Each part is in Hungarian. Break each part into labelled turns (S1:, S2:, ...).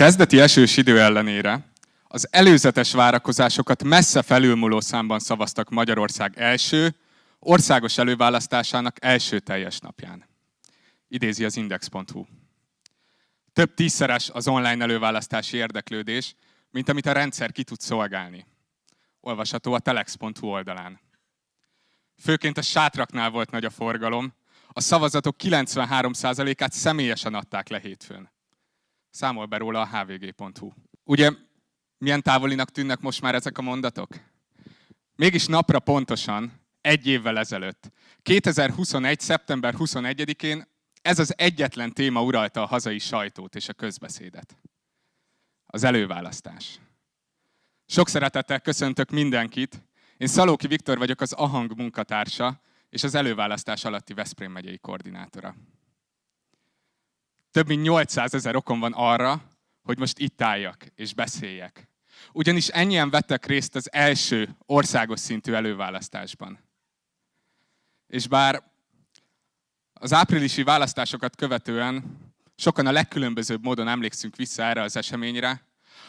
S1: kezdeti esős idő ellenére az előzetes várakozásokat messze felülmúló számban szavaztak Magyarország első, országos előválasztásának első teljes napján. Idézi az Index.hu. Több tízszeres az online előválasztási érdeklődés, mint amit a rendszer ki tud szolgálni. Olvasható a telex.hu oldalán. Főként a sátraknál volt nagy a forgalom, a szavazatok 93%-át személyesen adták le hétfőn. Számol be róla a hvg.hu. Ugye milyen távolinak tűnnek most már ezek a mondatok? Mégis napra pontosan, egy évvel ezelőtt, 2021. szeptember 21-én ez az egyetlen téma uralta a hazai sajtót és a közbeszédet. Az előválasztás. Sok szeretettel köszöntök mindenkit. Én Szalóki Viktor vagyok, az AHANG munkatársa és az előválasztás alatti Veszprém megyei koordinátora. Több mint 800 ezer okom van arra, hogy most itt álljak és beszéljek. Ugyanis ennyien vettek részt az első országos szintű előválasztásban. És bár az áprilisi választásokat követően sokan a legkülönbözőbb módon emlékszünk vissza erre az eseményre,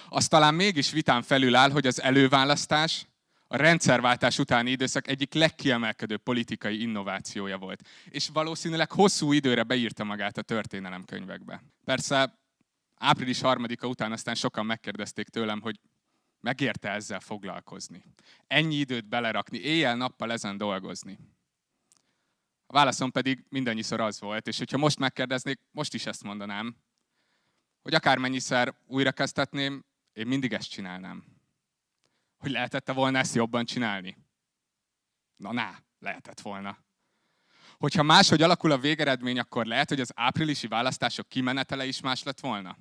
S1: az talán mégis vitán felül áll, hogy az előválasztás a rendszerváltás utáni időszak egyik legkiemelkedőbb politikai innovációja volt. És valószínűleg hosszú időre beírta magát a történelemkönyvekbe. Persze április harmadika után aztán sokan megkérdezték tőlem, hogy megérte ezzel foglalkozni. Ennyi időt belerakni, éjjel-nappal ezen dolgozni. A válaszom pedig mindannyiszor az volt, és hogyha most megkérdeznék, most is ezt mondanám, hogy akármennyiszer újra kezdhetném, én mindig ezt csinálnám. Hogy lehetette volna ezt jobban csinálni? Na, ná, lehetett volna. Hogyha máshogy alakul a végeredmény, akkor lehet, hogy az áprilisi választások kimenetele is más lett volna.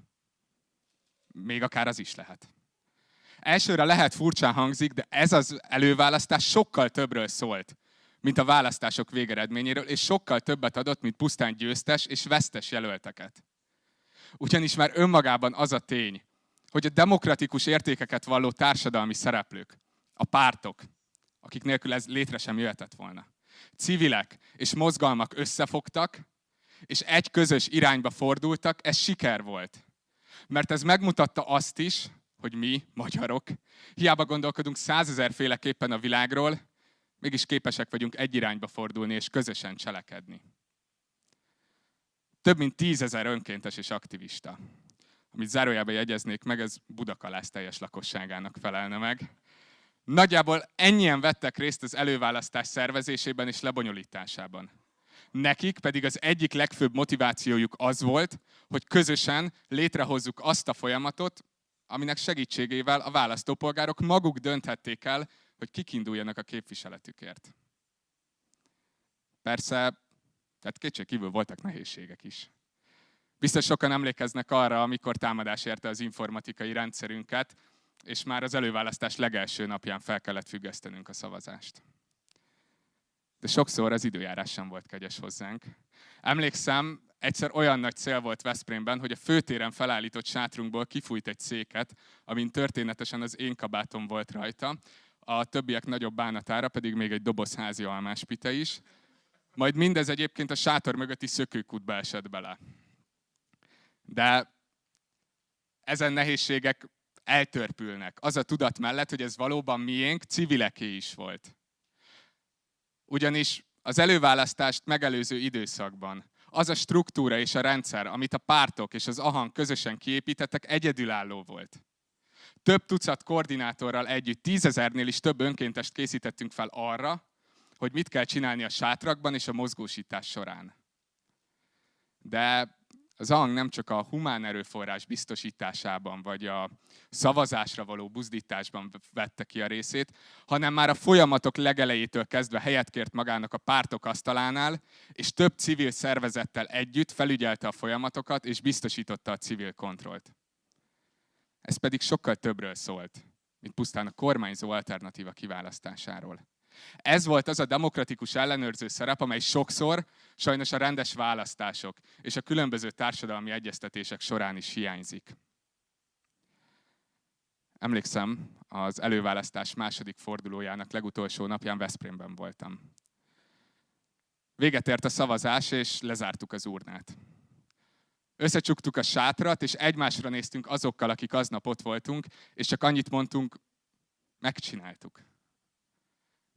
S1: Még akár az is lehet. Elsőre lehet furcsán hangzik, de ez az előválasztás sokkal többről szólt, mint a választások végeredményéről, és sokkal többet adott, mint pusztán győztes és vesztes jelölteket. Ugyanis már önmagában az a tény, hogy a demokratikus értékeket valló társadalmi szereplők, a pártok, akik nélkül ez létre sem jöhetett volna, civilek és mozgalmak összefogtak, és egy közös irányba fordultak, ez siker volt. Mert ez megmutatta azt is, hogy mi, magyarok, hiába gondolkodunk százezerféleképpen a világról, mégis képesek vagyunk egy irányba fordulni és közösen cselekedni. Több mint tízezer önkéntes és aktivista. Amit zárójában jegyeznék meg, ez Budakalász teljes lakosságának felelne meg. Nagyjából ennyien vettek részt az előválasztás szervezésében és lebonyolításában. Nekik pedig az egyik legfőbb motivációjuk az volt, hogy közösen létrehozzuk azt a folyamatot, aminek segítségével a választópolgárok maguk dönthették el, hogy kik induljanak a képviseletükért. Persze, tehát kétség kívül voltak nehézségek is. Biztos sokan emlékeznek arra, amikor támadás érte az informatikai rendszerünket, és már az előválasztás legelső napján fel kellett függesztenünk a szavazást. De sokszor az időjárás sem volt kegyes hozzánk. Emlékszem, egyszer olyan nagy cél volt Veszprémben, hogy a főtéren felállított sátrunkból kifújt egy széket, amin történetesen az én kabátom volt rajta, a többiek nagyobb bánatára pedig még egy doboz házi almáspite is. Majd mindez egyébként a sátor mögötti szökőkútba esett bele. De ezen nehézségek eltörpülnek. Az a tudat mellett, hogy ez valóban miénk, civileké is volt. Ugyanis az előválasztást megelőző időszakban az a struktúra és a rendszer, amit a pártok és az AHAN közösen kiépítettek, egyedülálló volt. Több tucat koordinátorral együtt, tízezernél is több önkéntest készítettünk fel arra, hogy mit kell csinálni a sátrakban és a mozgósítás során. De az ANG nem csak a humán erőforrás biztosításában, vagy a szavazásra való buzdításban vette ki a részét, hanem már a folyamatok legelejétől kezdve helyet kért magának a pártok asztalánál, és több civil szervezettel együtt felügyelte a folyamatokat, és biztosította a civil kontrollt. Ez pedig sokkal többről szólt, mint pusztán a kormányzó alternatíva kiválasztásáról. Ez volt az a demokratikus ellenőrző szerep, amely sokszor sajnos a rendes választások és a különböző társadalmi egyeztetések során is hiányzik. Emlékszem, az előválasztás második fordulójának legutolsó napján Veszprémben voltam. Véget ért a szavazás, és lezártuk az urnát. Összecsuktuk a sátrat, és egymásra néztünk azokkal, akik aznap ott voltunk, és csak annyit mondtunk, megcsináltuk.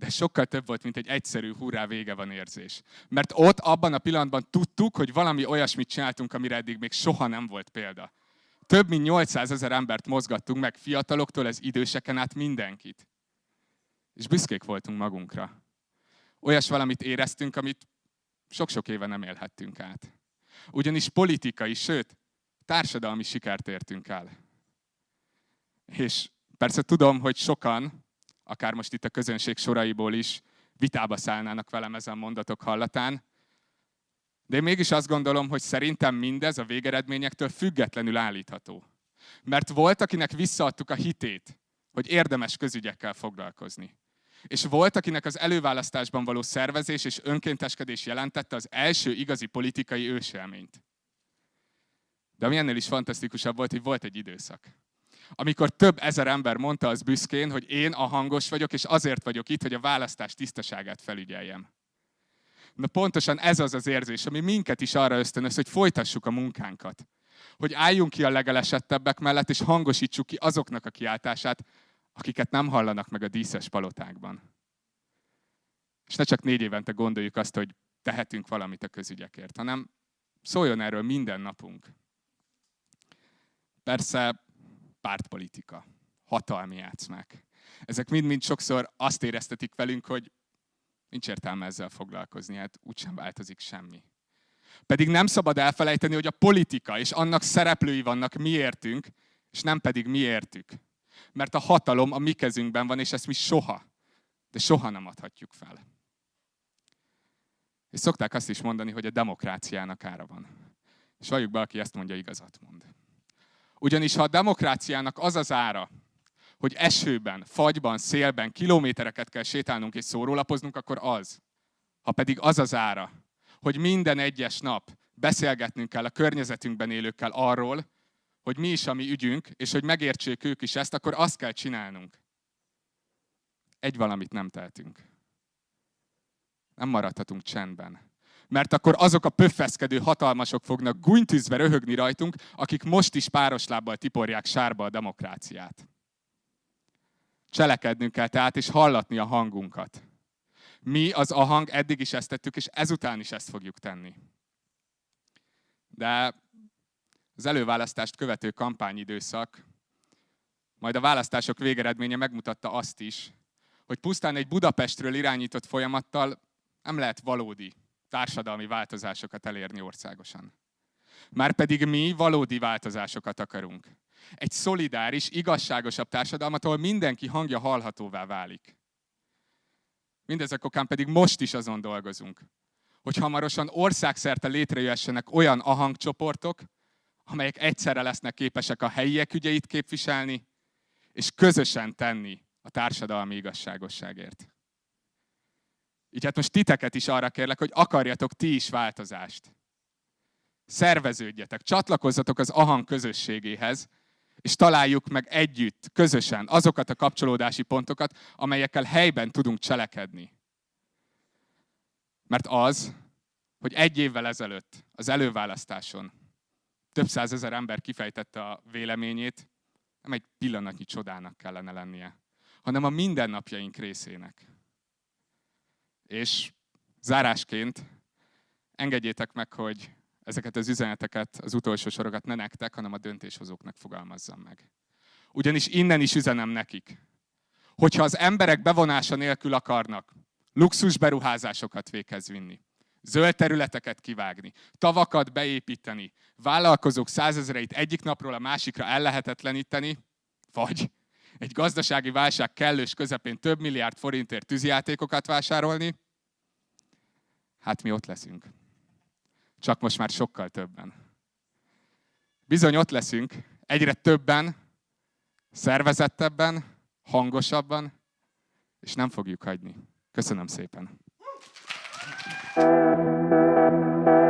S1: De sokkal több volt, mint egy egyszerű hurrá vége van érzés. Mert ott, abban a pillanatban tudtuk, hogy valami olyasmit csináltunk, amire eddig még soha nem volt példa. Több mint 800 ezer embert mozgattunk meg, fiataloktól az időseken át mindenkit. És büszkék voltunk magunkra. Olyas valamit éreztünk, amit sok-sok éve nem élhettünk át. Ugyanis politikai, sőt, társadalmi sikert értünk el. És persze tudom, hogy sokan, akár most itt a közönség soraiból is, vitába szállnának velem ezen mondatok hallatán, de én mégis azt gondolom, hogy szerintem mindez a végeredményektől függetlenül állítható. Mert volt, akinek visszaadtuk a hitét, hogy érdemes közügyekkel foglalkozni. És volt, akinek az előválasztásban való szervezés és önkénteskedés jelentette az első igazi politikai őselményt. De ami ennél is fantasztikusabb volt, hogy volt egy időszak. Amikor több ezer ember mondta az büszkén, hogy én a hangos vagyok, és azért vagyok itt, hogy a választás tisztaságát felügyeljem. Na pontosan ez az az érzés, ami minket is arra ösztönöz, hogy folytassuk a munkánkat. Hogy álljunk ki a legelesettebbek mellett, és hangosítsuk ki azoknak a kiáltását, akiket nem hallanak meg a díszes palotákban. És ne csak négy évente gondoljuk azt, hogy tehetünk valamit a közügyekért, hanem szóljon erről minden napunk. Persze pártpolitika, hatalmi játszmák. Ezek mind-mind sokszor azt éreztetik velünk, hogy nincs értelme ezzel foglalkozni, hát úgysem változik semmi. Pedig nem szabad elfelejteni, hogy a politika és annak szereplői vannak miértünk, és nem pedig miértük. Mert a hatalom a mi kezünkben van, és ezt mi soha, de soha nem adhatjuk fel. És szokták azt is mondani, hogy a demokráciának ára van. És valljuk be, aki ezt mondja, igazat mond. Ugyanis ha a demokráciának az az ára, hogy esőben, fagyban, szélben kilométereket kell sétálnunk és szórólapoznunk, akkor az. Ha pedig az az ára, hogy minden egyes nap beszélgetnünk kell a környezetünkben élőkkel arról, hogy mi is a mi ügyünk, és hogy megértsék ők is ezt, akkor azt kell csinálnunk. Egy valamit nem tehetünk. Nem maradhatunk csendben. Mert akkor azok a pöffeszkedő hatalmasok fognak gúnytűzve röhögni rajtunk, akik most is páros lábbal tiporják sárba a demokráciát. Cselekednünk kell tehát, és hallatni a hangunkat. Mi az a hang eddig is ezt tettük, és ezután is ezt fogjuk tenni. De az előválasztást követő kampányidőszak, majd a választások végeredménye megmutatta azt is, hogy pusztán egy Budapestről irányított folyamattal nem lehet valódi társadalmi változásokat elérni országosan. Márpedig mi valódi változásokat akarunk. Egy szolidáris, igazságosabb társadalmat, ahol mindenki hangja hallhatóvá válik. Mindezek okán pedig most is azon dolgozunk, hogy hamarosan országszerte létrejöhessenek olyan ahangcsoportok, amelyek egyszerre lesznek képesek a helyiek ügyeit képviselni, és közösen tenni a társadalmi igazságosságért. Így hát most titeket is arra kérlek, hogy akarjatok ti is változást. Szerveződjetek, csatlakozzatok az Ahang közösségéhez, és találjuk meg együtt, közösen azokat a kapcsolódási pontokat, amelyekkel helyben tudunk cselekedni. Mert az, hogy egy évvel ezelőtt az előválasztáson több százezer ember kifejtette a véleményét, nem egy pillanatnyi csodának kellene lennie, hanem a mindennapjaink részének. És zárásként engedjétek meg, hogy ezeket az üzeneteket, az utolsó sorokat ne nektek, hanem a döntéshozóknak fogalmazzam meg. Ugyanis innen is üzenem nekik, hogyha az emberek bevonása nélkül akarnak luxus beruházásokat véghez vinni, zöld területeket kivágni, tavakat beépíteni, vállalkozók százezreit egyik napról a másikra ellehetetleníteni, vagy egy gazdasági válság kellős közepén több milliárd forintért tűzijátékokat vásárolni, hát mi ott leszünk. Csak most már sokkal többen. Bizony ott leszünk, egyre többen, szervezettebben, hangosabban, és nem fogjuk hagyni. Köszönöm szépen. Thank you.